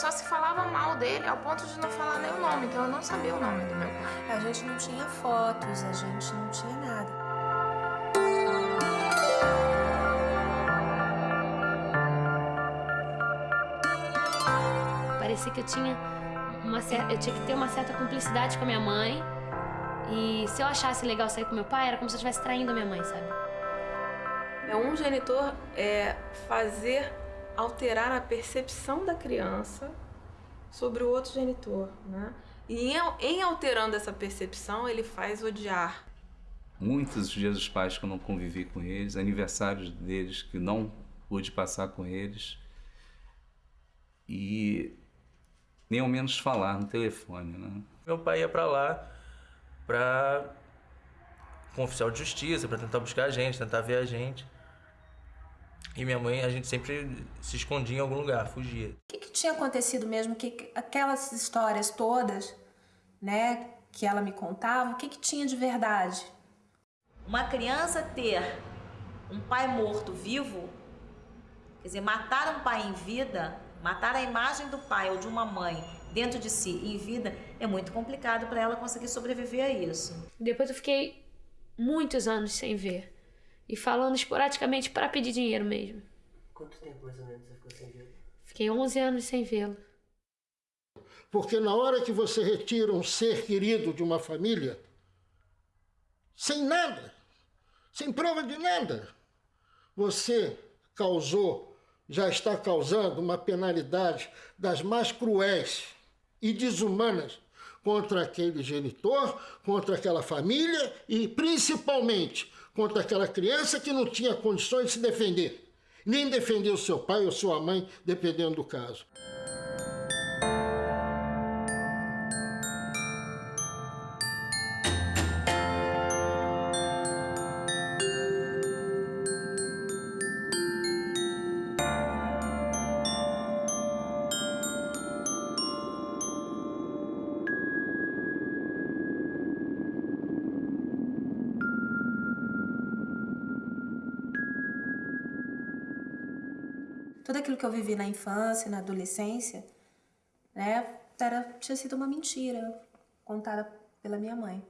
Só se falava mal dele ao ponto de não falar nem o nome, então eu não sabia o nome do meu pai. A gente não tinha fotos, a gente não tinha nada. Parecia que eu tinha uma certa, eu tinha que ter uma certa cumplicidade com a minha mãe. E se eu achasse legal sair com meu pai, era como se eu estivesse traindo a minha mãe, sabe? É um genitor é fazer alterar a percepção da criança sobre o outro genitor, né? E em, em alterando essa percepção, ele faz odiar. Muitos dias dos pais que eu não convivi com eles, aniversários deles que não pude passar com eles. E nem ao menos falar no telefone, né? Meu pai ia para lá para com um oficial de justiça, para tentar buscar a gente, tentar ver a gente. E minha mãe, a gente sempre se escondia em algum lugar, fugia. O que, que tinha acontecido mesmo? Que aquelas histórias todas, né, que ela me contava, o que, que tinha de verdade? Uma criança ter um pai morto vivo, quer dizer, matar um pai em vida, matar a imagem do pai ou de uma mãe dentro de si em vida, é muito complicado para ela conseguir sobreviver a isso. Depois eu fiquei muitos anos sem ver. E falando esporadicamente para pedir dinheiro mesmo. Quanto tempo mais ou menos você ficou sem vê-lo? Fiquei 11 anos sem vê-lo. Porque na hora que você retira um ser querido de uma família, sem nada, sem prova de nada, você causou, já está causando uma penalidade das mais cruéis e desumanas contra aquele genitor, contra aquela família e principalmente contra aquela criança que não tinha condições de se defender, nem defender o seu pai ou sua mãe, dependendo do caso. Tudo aquilo que eu vivi na infância, na adolescência, né, era, tinha sido uma mentira contada pela minha mãe.